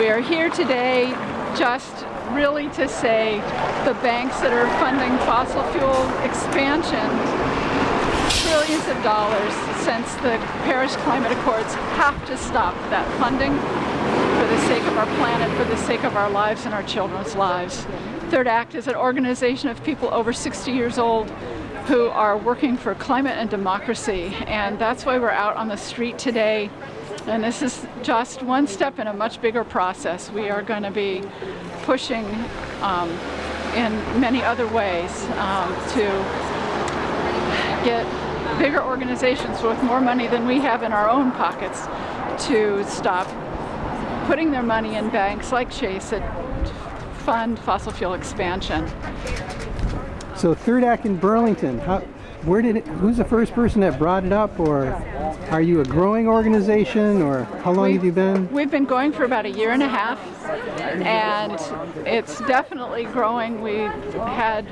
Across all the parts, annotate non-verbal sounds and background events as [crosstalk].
We are here today just really to say the banks that are funding fossil fuel expansion, trillions of dollars since the Paris Climate Accords have to stop that funding for the sake of our planet, for the sake of our lives and our children's lives. Third Act is an organization of people over 60 years old who are working for climate and democracy and that's why we're out on the street today and this is just one step in a much bigger process. We are going to be pushing um, in many other ways um, to get bigger organizations with more money than we have in our own pockets to stop putting their money in banks like Chase that fund fossil fuel expansion. So Third Act in Burlington, how, where did it, who's the first person that brought it up or are you a growing organization or how long we've, have you been? We've been going for about a year and a half and it's definitely growing. We had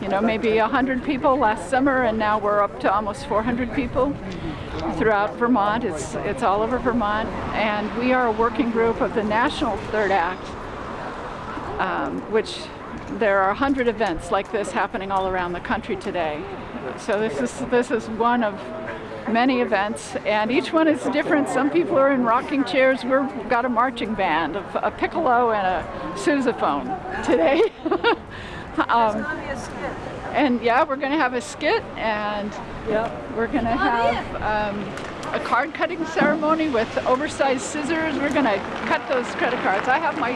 you know, maybe 100 people last summer and now we're up to almost 400 people throughout Vermont. It's, it's all over Vermont and we are a working group of the National Third Act, um, which there are 100 events like this happening all around the country today. So this is, this is one of many events and each one is different. Some people are in rocking chairs. We've got a marching band, a, a piccolo and a sousaphone today. [laughs] um, and yeah, we're going to have a skit and yep. we're going to have um, a card cutting ceremony with oversized scissors. We're going to cut those credit cards. I have my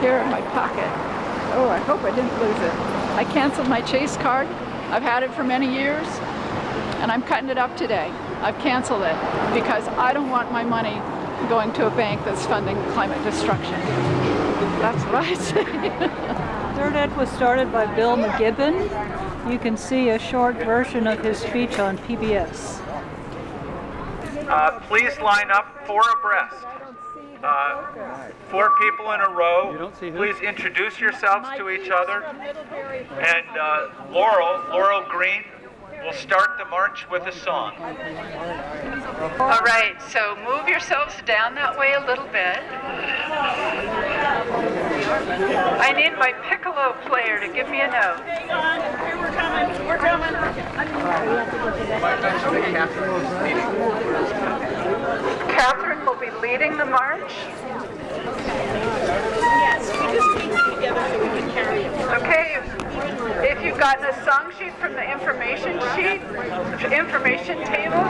here in my pocket. Oh, I hope I didn't lose it. I canceled my Chase card. I've had it for many years and I'm cutting it up today. I've canceled it because I don't want my money going to a bank that's funding climate destruction. That's what I [laughs] say. Third Act was started by Bill McKibben. You can see a short version of his speech on PBS. Uh, please line up four abreast. Uh, four people in a row. Please introduce yourselves to each other. And uh, Laurel, Laurel Green, will start the march with a song. All right, so move yourselves down that way a little bit. I need my piccolo player to give me a note. Here we're coming, we're coming. Will be leading the march. Yes, we just need together so we can carry it. Okay, if you've gotten a song sheet from the information sheet, information table,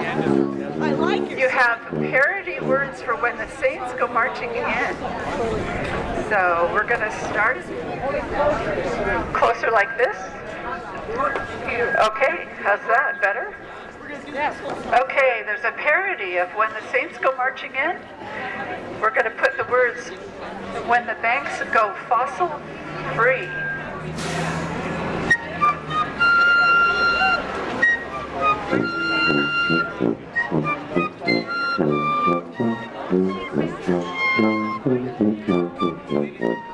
I like you have parody words for when the saints go marching in. So we're going to start closer like this. Okay, how's that? Better? Okay, there's a parody of when the saints go marching in. We're going to put the words, when the banks go fossil free. [laughs]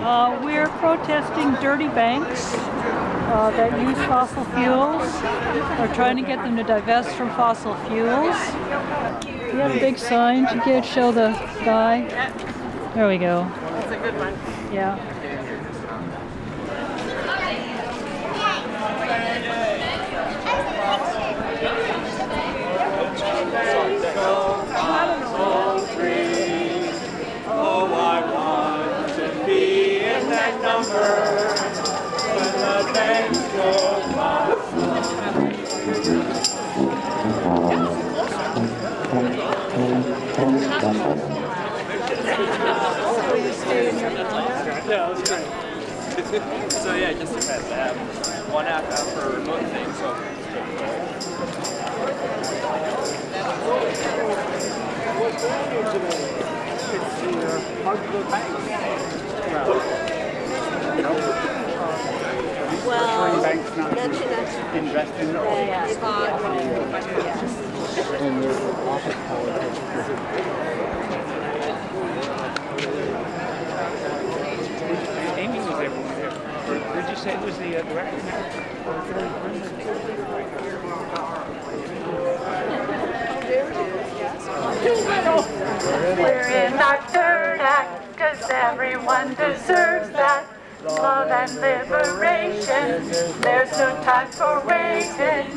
Uh, we're protesting dirty banks uh, that use fossil fuels. We're trying to get them to divest from fossil fuels. You have a big sign to get show the guy. There we go. That's a good one. Yeah. [laughs] So yeah, just depends. I have one app out for both thing, So Well, mention that. Invest in Yes. Amy was able to. Or did you say was the uh, director? We're in our third act, cause everyone deserves that. Love and liberation, there's no time for waiting.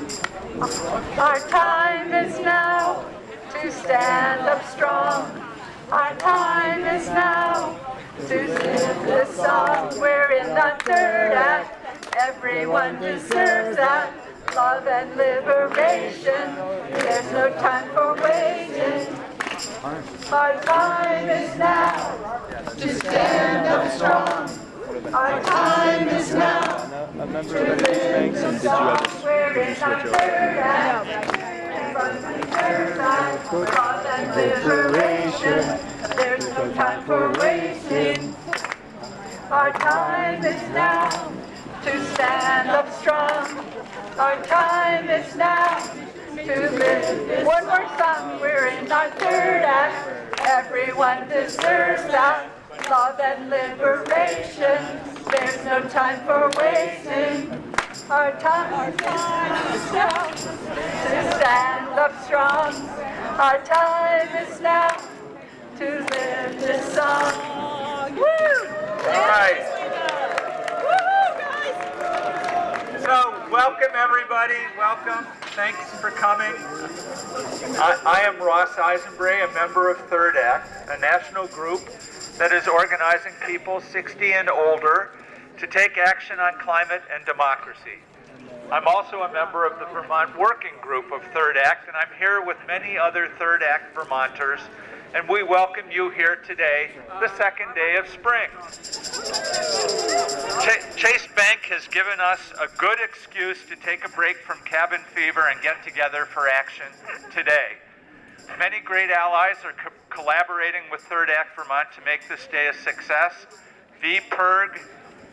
Our time is now to stand up strong. Our time is now sing this song. We're in the third act, everyone deserves that. Love and liberation, there's no time for waiting. Our time is now to stand up strong. Our time is now to live the song. We're in our third act. The third act, love and liberation. There's no time for. Our time is now to stand up strong. Our time is now to live. One more song, we're in our third act. Everyone deserves that. Love and liberation. There's no time for wasting. Our time is now to stand up strong. Our time is now to live this song. Woo! All right. So, welcome everybody. Welcome. Thanks for coming. I, I am Ross Eisenbrey, a member of Third Act, a national group that is organizing people 60 and older to take action on climate and democracy. I'm also a member of the Vermont Working Group of Third Act, and I'm here with many other Third Act Vermonters, and we welcome you here today, the second day of spring. Ch- Chase Bank has given us a good excuse to take a break from cabin fever and get together for action today. Many great allies are co- collaborating with Third Act Vermont to make this day a success. VPIRG,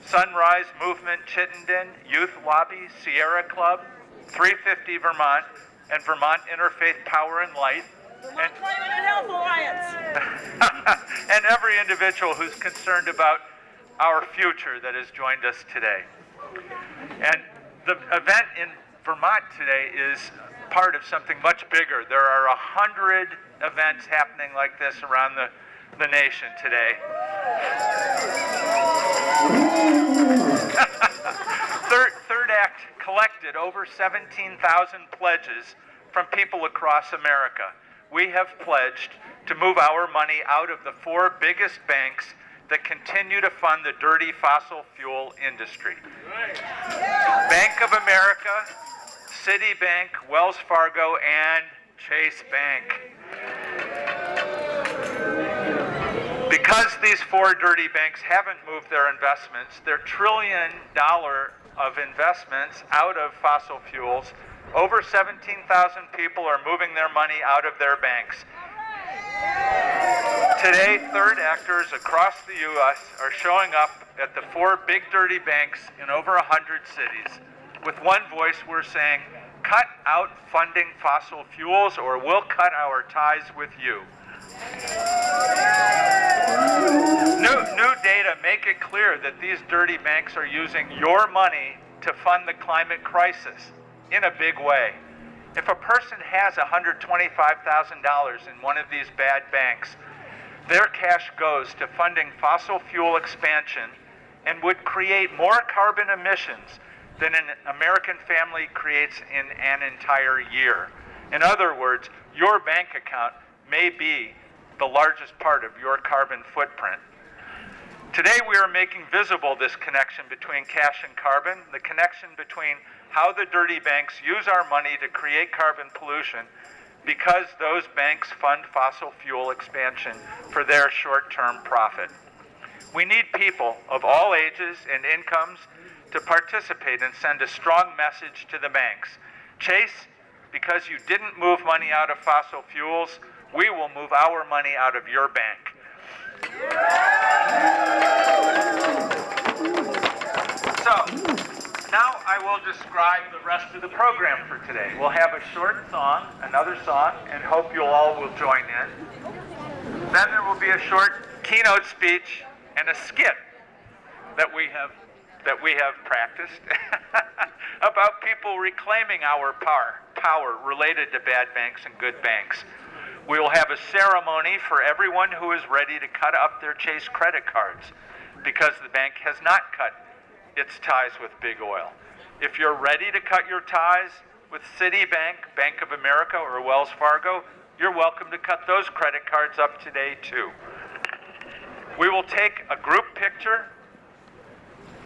Sunrise Movement Chittenden, Youth Lobby, Sierra Club, 350 Vermont, and Vermont Interfaith Power and Light. And, [laughs] and every individual who's concerned about our future that has joined us today. And the event in Vermont today is part of something much bigger. There are a hundred events happening like this around the, the nation today. [laughs] Third, Third Act collected over 17,000 pledges from people across America. We have pledged to move our money out of the four biggest banks that continue to fund the dirty fossil fuel industry. Bank of America, Citibank, Wells Fargo, and Chase Bank. Because these four dirty banks haven't moved their investments, their trillion dollar of investments out of fossil fuels, over 17,000 people are moving their money out of their banks. Today, third actors across the U.S. are showing up at the four big dirty banks in over 100 cities. With one voice, we're saying, cut out funding fossil fuels or we'll cut our ties with you. New, new data make it clear that these dirty banks are using your money to fund the climate crisis in a big way. If a person has $125,000 in one of these bad banks, their cash goes to funding fossil fuel expansion and would create more carbon emissions than an American family creates in an entire year. In other words, your bank account may be the largest part of your carbon footprint. Today we are making visible this connection between cash and carbon, the connection between how the dirty banks use our money to create carbon pollution because those banks fund fossil fuel expansion for their short-term profit. We need people of all ages and incomes to participate and send a strong message to the banks. Chase, because you didn't move money out of fossil fuels, we will move our money out of your bank. Will describe the rest of the program for today. We'll have a short song, another song, and hope you all will join in. Then there will be a short keynote speech and a skit that we have that we have practiced [laughs] about people reclaiming our power, power related to bad banks and good banks. We will have a ceremony for everyone who is ready to cut up their Chase credit cards because the bank has not cut its ties with big oil. If you're ready to cut your ties with Citibank, Bank of America, or Wells Fargo, you're welcome to cut those credit cards up today too. We will take a group picture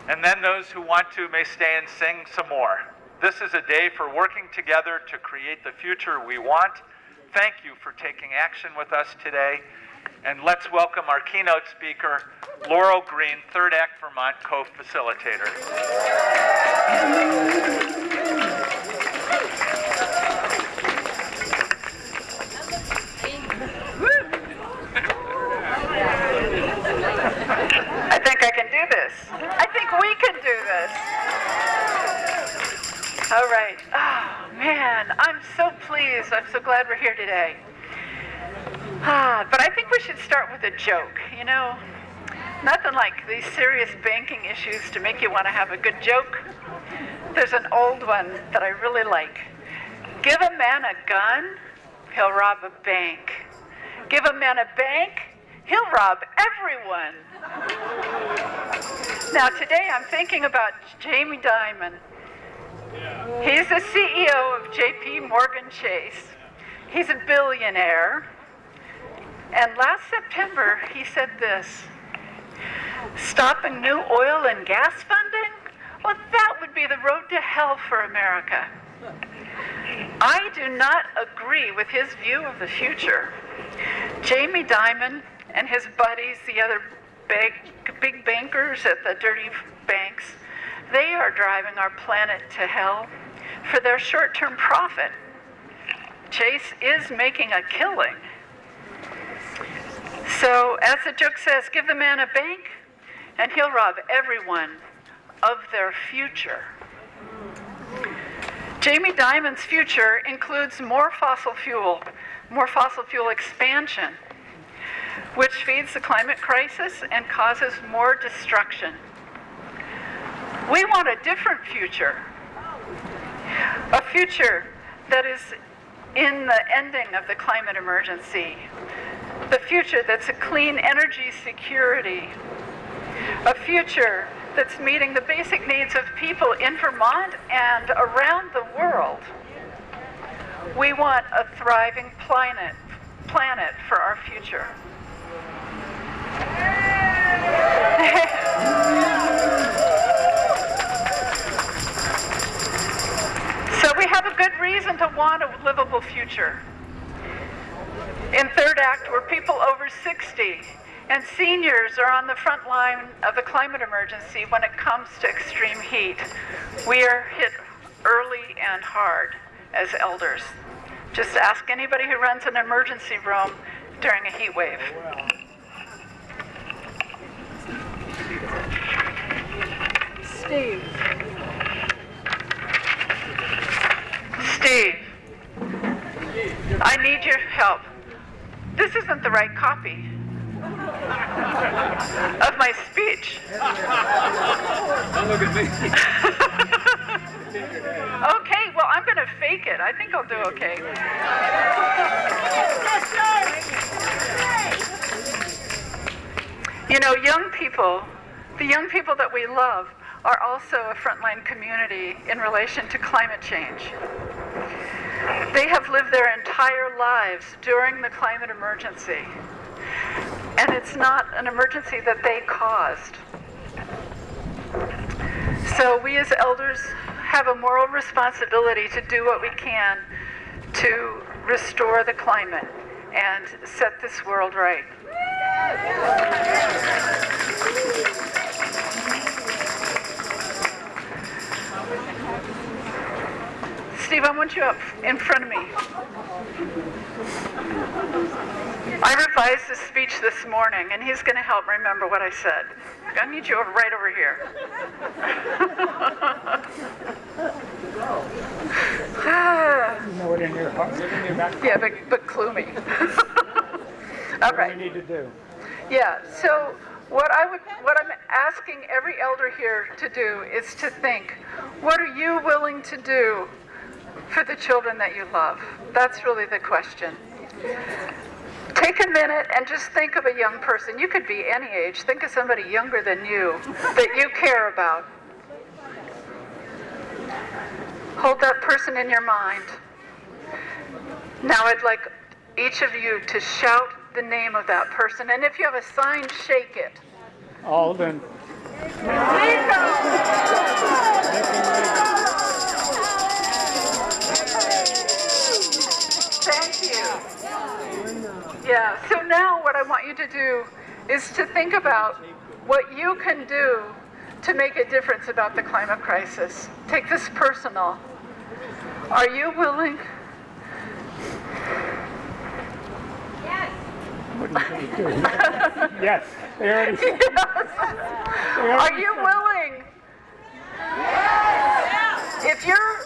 and then those who want to may stay and sing some more. This is a day for working together to create the future we want. Thank you for taking action with us today. And let's welcome our keynote speaker, Laurel Green, Third Act Vermont co-facilitator. I think I can do this. I think we can do this. All right. Oh, man, I'm so pleased. I'm so glad we're here today. Ah, but I think we should start with a joke. You know, nothing like these serious banking issues to make you want to have a good joke. There's an old one that I really like. Give a man a gun, he'll rob a bank. Give a man a bank, he'll rob everyone. Now, today I'm thinking about Jamie Dimon. He's the CEO of JP Morgan Chase. He's a billionaire. And last September, he said this Stopping new oil and gas funding? Well, that would be the road to hell for America. I do not agree with his view of the future. Jamie Dimon and his buddies, the other big, big bankers at the dirty banks, they are driving our planet to hell for their short term profit. Chase is making a killing. So, as the joke says, give the man a bank and he'll rob everyone of their future. Jamie Dimon's future includes more fossil fuel, more fossil fuel expansion, which feeds the climate crisis and causes more destruction. We want a different future, a future that is in the ending of the climate emergency, the future that's a clean energy security, a future that's meeting the basic needs of people in Vermont and around the world. We want a thriving planet, planet for our future. [laughs] so we have a good reason to want a livable future. In Third Act, we're people over 60 and seniors are on the front line of the climate emergency when it comes to extreme heat. We are hit early and hard as elders. Just ask anybody who runs an emergency room during a heat wave. Steve. Steve. I need your help. This isn't the right copy of my speech. Don't look at me. [laughs] okay, well, I'm going to fake it. I think I'll do okay. You know, young people, the young people that we love, are also a frontline community in relation to climate change. They have lived their entire lives during the climate emergency. And it's not an emergency that they caused. So we as elders have a moral responsibility to do what we can to restore the climate and set this world right. Steve, I want you up in front of me. I revised his speech this morning, and he's going to help remember what I said. I need you over, right over here. know it in your heart, in your back. yeah, but, but clue me. [laughs] All What do we need to do? Yeah, so what I would, what I'm asking every elder here to do is to think, what are you willing to do for the children that you love? That's really the question. Take a minute and just think of a young person. You could be any age. Think of somebody younger than you that you care about. Hold that person in your mind. Now I'd like each of you to shout the name of that person. And if you have a sign, shake it. Alden. Thank you. Yeah, so now what I want you to do is to think about what you can do to make a difference about the climate crisis. Take this personal. Are you willing? Yes, they already said. Are you willing? Yes. If you're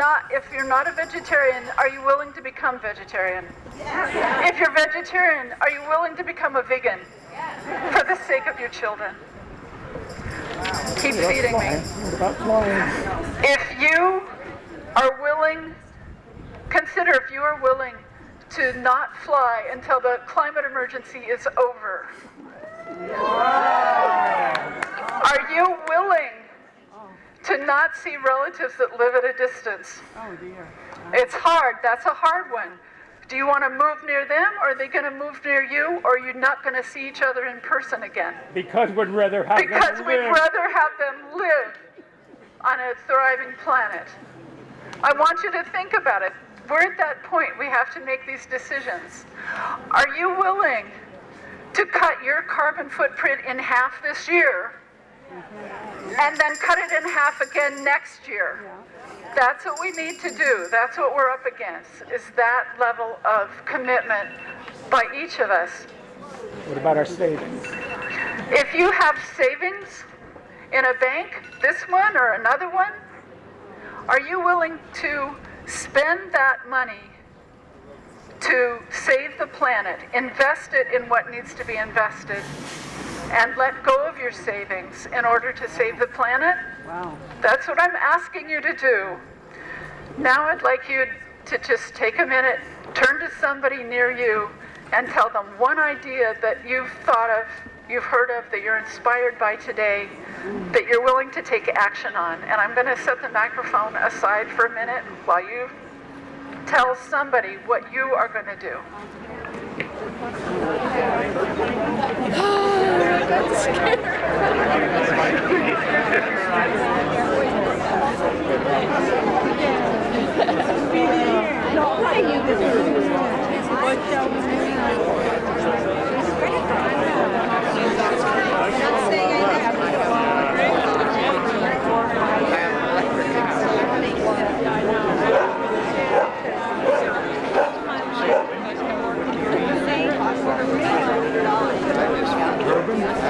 not if you're not a vegetarian, are you willing to become vegetarian? If you're vegetarian, are you willing to become a vegan? For the sake of your children. Keep feeding me. What about flying? If you are willing, consider if you are willing to not fly until the climate emergency is over. Are you willing to not see relatives that live at a distance? Oh dear. It's hard. That's a hard one. Do you want to move near them, or are they going to move near you, or are you not going to see each other in person again? Because we'd rather have Because them we'd rather have them live on a thriving planet. I want you to think about it. We're at that point. We have to make these decisions. Are you willing to cut your carbon footprint in half this year and then cut it in half again next year? That's what we need to do. That's what we're up against, is that level of commitment by each of us. What about our savings? If you have savings in a bank, this one or another one, are you willing to spend that money to save the planet, invest it in what needs to be invested, and let go of your savings in order to save the planet? Wow. That's what I'm asking you to do. Now I'd like you to just take a minute, turn to somebody near you, and tell them one idea that you've thought of, you've heard of, that you're inspired by today, that you're willing to take action on. And I'm going to set the microphone aside for a minute while you tell somebody what you are going to do. [gasps] [gasps] [gasps] [laughs] I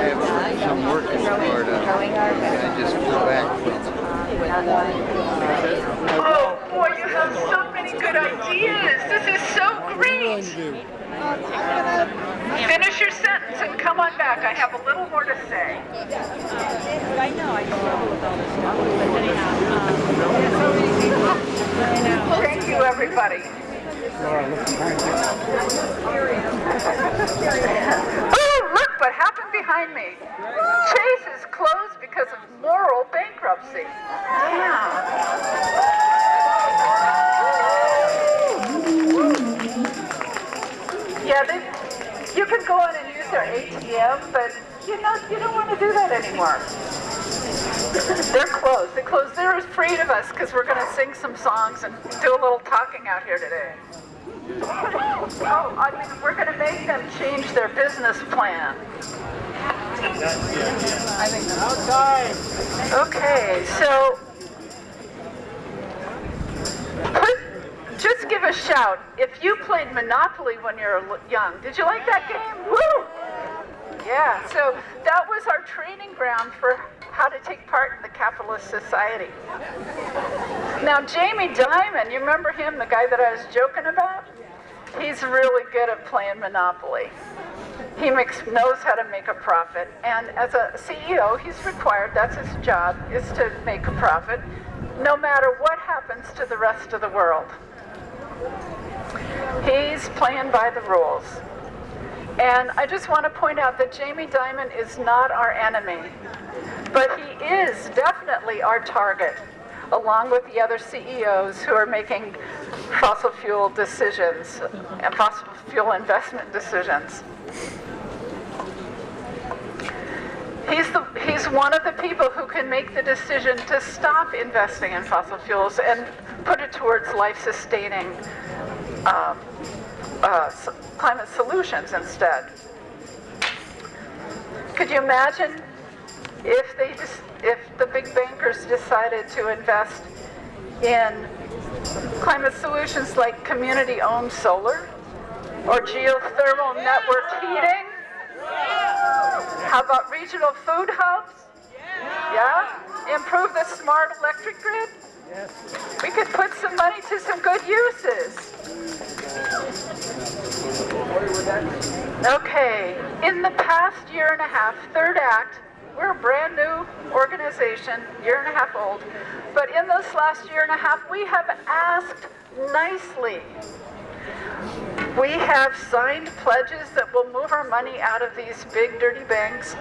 have some work in Florida, and I just flew back from Oh, boy, you have so many good ideas. This is so great. Finish your sentence. Jason, come on back. I have a little more to say. I know, I struggle with all this stuff, but anyhow, um, Thank you, everybody. Oh, look what happened behind me. Chase is closed because of moral bankruptcy. Yeah, they, you can go in and use their ATM, but you know, you don't want to do that anymore. They're closed. They're closed. They're afraid of us because we're going to sing some songs and do a little talking out here today. [laughs] Oh, I mean, we're going to make them change their business plan. Okay, so just give a shout. If you played Monopoly when you were young, did you like that game? Woo! Yeah, so that was our training ground for how to take part in the capitalist society. Now, Jamie Dimon, you remember him, the guy that I was joking about? He's really good at playing Monopoly. He makes, knows how to make a profit, and as a CEO, he's required, that's his job, is to make a profit, no matter what happens to the rest of the world. He's playing by the rules. And I just want to point out that Jamie Dimon is not our enemy, but he is definitely our target, along with the other CEOs who are making fossil fuel decisions and fossil fuel investment decisions. He's, the, he's one of the people who can make the decision to stop investing in fossil fuels and put it towards life-sustaining um, uh, climate solutions instead. Could you imagine if they if the big bankers decided to invest in climate solutions like community-owned solar or geothermal network heating? How about regional food hubs? Yeah? Improve the smart electric grid? Yes. We could put some money to some good uses. Okay, in the past year and a half, Third Act, we're a brand new organization, year and a half old, but in this last year and a half, we have asked nicely. We have signed pledges that will move our money out of these big dirty banks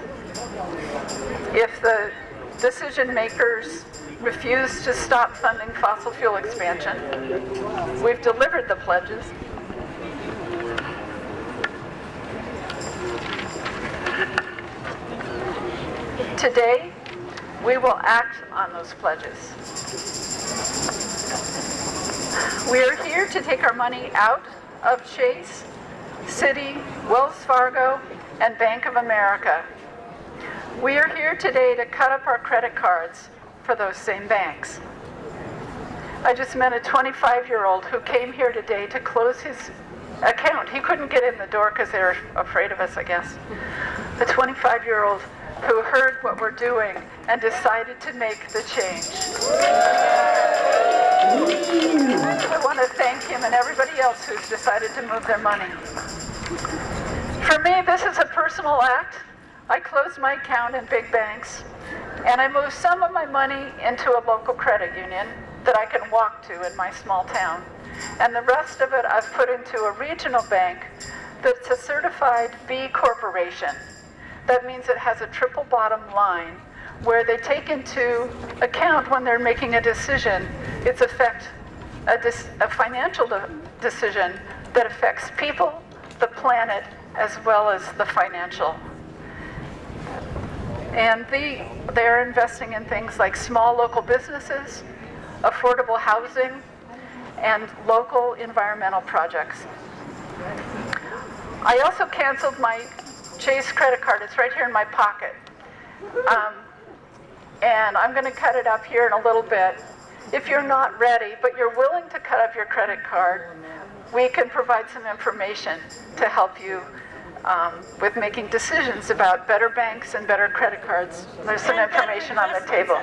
if the decision makers refuse to stop funding fossil fuel expansion. We've delivered the pledges. Today, we will act on those pledges. We are here to take our money out of Chase, Citi, Wells Fargo, and Bank of America. We are here today to cut up our credit cards for those same banks. I just met a 25-year-old who came here today to close his account. He couldn't get in the door because they were afraid of us, I guess. A 25-year-old who heard what we're doing and decided to make the change. I want to thank him and everybody else who's decided to move their money. For me, this is a personal act. I closed my account in big banks, and I moved some of my money into a local credit union that I can walk to in my small town. And the rest of it I've put into a regional bank that's a certified B corporation. That means it has a triple bottom line where they take into account when they're making a decision, its effect, a, a financial de decision that affects people, the planet, as well as the financial. And the, they're investing in things like small local businesses, affordable housing, and local environmental projects. I also canceled my Chase credit card. It's right here in my pocket. Um, and I'm going to cut it up here in a little bit. If you're not ready, but you're willing to cut up your credit card, we can provide some information to help you um, with making decisions about better banks and better credit cards. There's some information on the table.